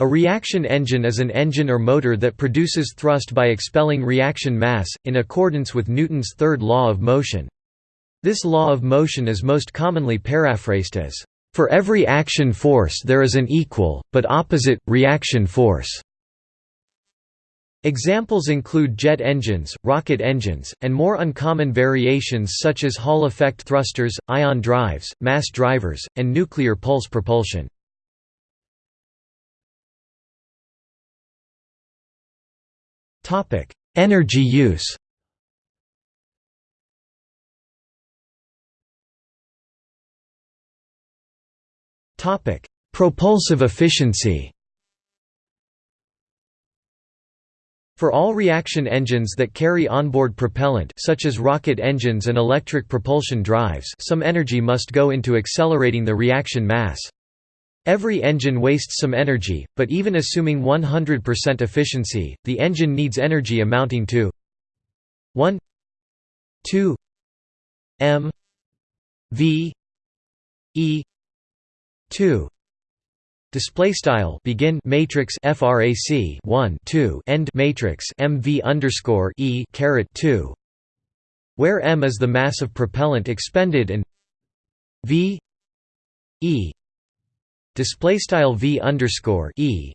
A reaction engine is an engine or motor that produces thrust by expelling reaction mass, in accordance with Newton's third law of motion. This law of motion is most commonly paraphrased as, "...for every action force there is an equal, but opposite, reaction force." Examples include jet engines, rocket engines, and more uncommon variations such as Hall effect thrusters, ion drives, mass drivers, and nuclear pulse propulsion. Energy use. Topic: Propulsive efficiency. For all reaction engines that carry onboard propellant such as rocket engines and electric propulsion drives some energy must go into accelerating the reaction mass. Every engine wastes some energy, but even assuming 100% efficiency, the engine needs energy amounting to 1 2 m v e 2 display style begin matrix frac 1 2 end matrix mv underscore e caret 2 where m is the mass of propellant expended and v e display style v underscore e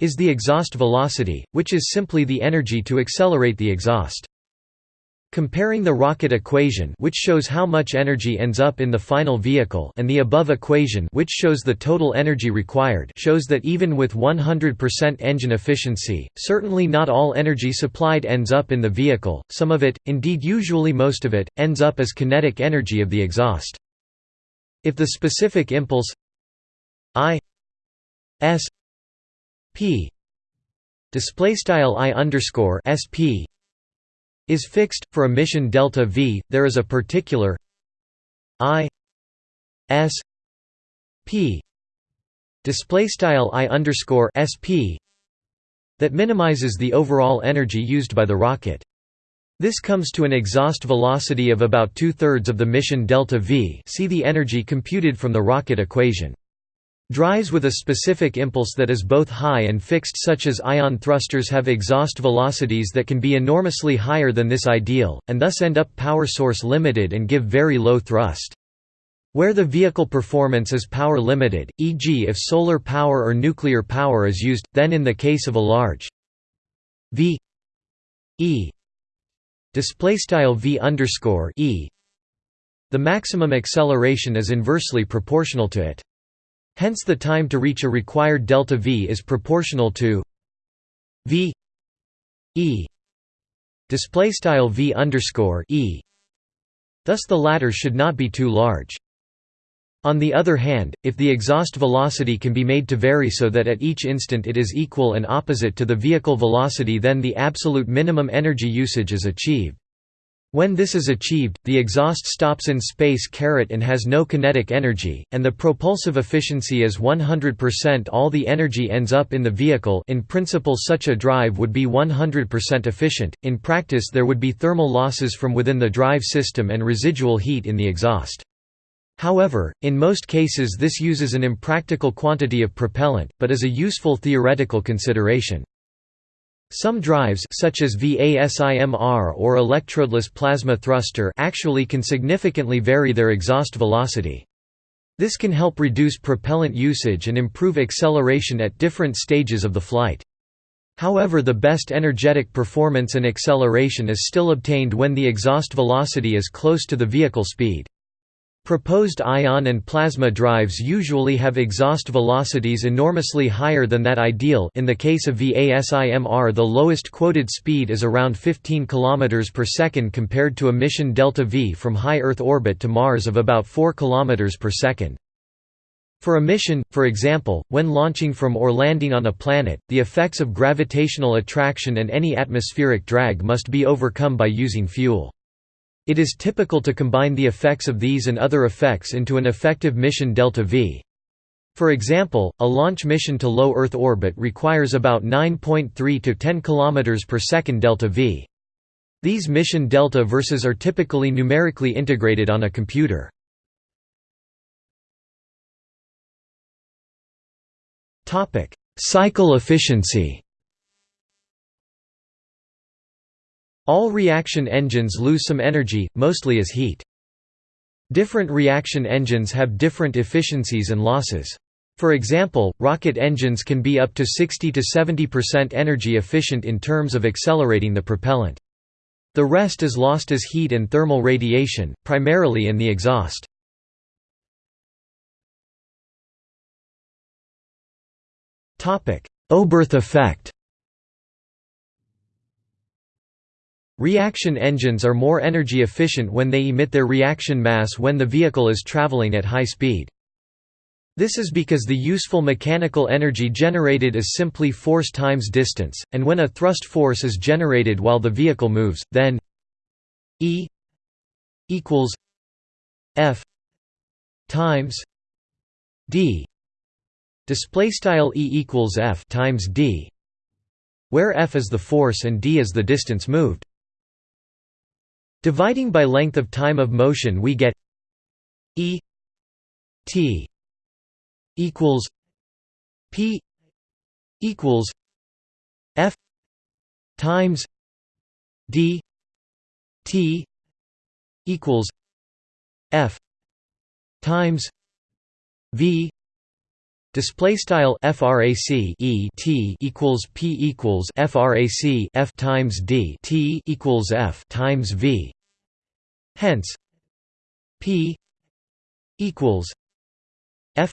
is the exhaust velocity, which is simply the energy to accelerate the exhaust. Comparing the rocket equation which shows how much energy ends up in the final vehicle and the above equation which shows the total energy required shows that even with 100% engine efficiency, certainly not all energy supplied ends up in the vehicle, some of it, indeed usually most of it, ends up as kinetic energy of the exhaust. If the specific impulse I S P display style I underscore SP is fixed for a mission delta V. There is a particular I S P display style I underscore SP that minimizes the overall energy used by the rocket. This comes to an exhaust velocity of about two-thirds of the mission delta V. See the energy computed from the rocket equation. Drives with a specific impulse that is both high and fixed such as ion thrusters have exhaust velocities that can be enormously higher than this ideal, and thus end up power source limited and give very low thrust. Where the vehicle performance is power limited, e.g. if solar power or nuclear power is used, then in the case of a large v e v underscore e the maximum acceleration is inversely proportional to it. Hence the time to reach a required delta v is proportional to v e display style v underscore e. Thus the latter should not be too large. On the other hand, if the exhaust velocity can be made to vary so that at each instant it is equal and opposite to the vehicle velocity then the absolute minimum energy usage is achieved. When this is achieved, the exhaust stops in space and has no kinetic energy, and the propulsive efficiency is 100% all the energy ends up in the vehicle in principle such a drive would be 100% efficient, in practice there would be thermal losses from within the drive system and residual heat in the exhaust. However, in most cases this uses an impractical quantity of propellant, but is a useful theoretical consideration. Some drives such as VASIMR or electrodeless plasma thruster actually can significantly vary their exhaust velocity. This can help reduce propellant usage and improve acceleration at different stages of the flight. However the best energetic performance and acceleration is still obtained when the exhaust velocity is close to the vehicle speed. Proposed ion and plasma drives usually have exhaust velocities enormously higher than that ideal in the case of VASIMR the lowest quoted speed is around 15 km per second compared to a mission delta V from high Earth orbit to Mars of about 4 km per second. For a mission, for example, when launching from or landing on a planet, the effects of gravitational attraction and any atmospheric drag must be overcome by using fuel. It is typical to combine the effects of these and other effects into an effective mission delta V. For example, a launch mission to low Earth orbit requires about 9.3 to 10 km per second delta V. These mission delta verses are typically numerically integrated on a computer. Cycle efficiency All reaction engines lose some energy, mostly as heat. Different reaction engines have different efficiencies and losses. For example, rocket engines can be up to 60 to 70% energy efficient in terms of accelerating the propellant. The rest is lost as heat and thermal radiation, primarily in the exhaust. Oberth effect Reaction engines are more energy efficient when they emit their reaction mass when the vehicle is traveling at high speed. This is because the useful mechanical energy generated is simply force times distance, and when a thrust force is generated while the vehicle moves, then E equals F times D Display style E equals F times D, where F is the force and D is the distance moved. Dividing by length of time of motion, we get E T equals P equals F times D T equals F times V Display style frac e t equals p equals frac f times d t equals f times v. Hence, p equals f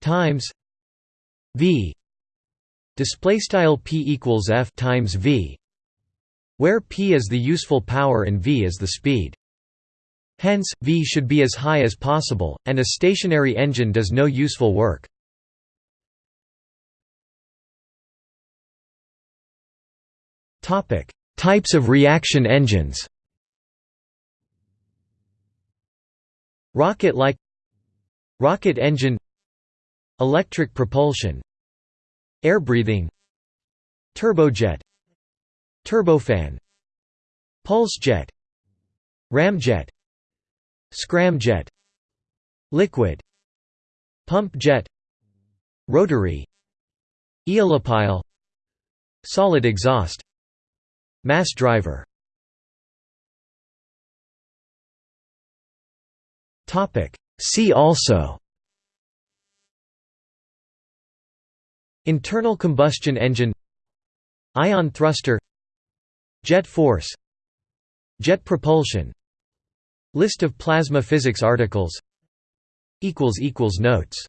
times v. Display style p equals f times v, where p is the useful power and v is the speed. Hence, V should be as high as possible, and a stationary engine does no useful work. Types of reaction engines Rocket-like Rocket engine Electric propulsion Air breathing Turbojet Turbofan Pulsejet Ramjet Scramjet Liquid Pump jet Rotary Aeolipile Solid exhaust Mass driver. See also. Internal combustion engine. Ion thruster. Jet force. Jet propulsion List of plasma physics articles. Notes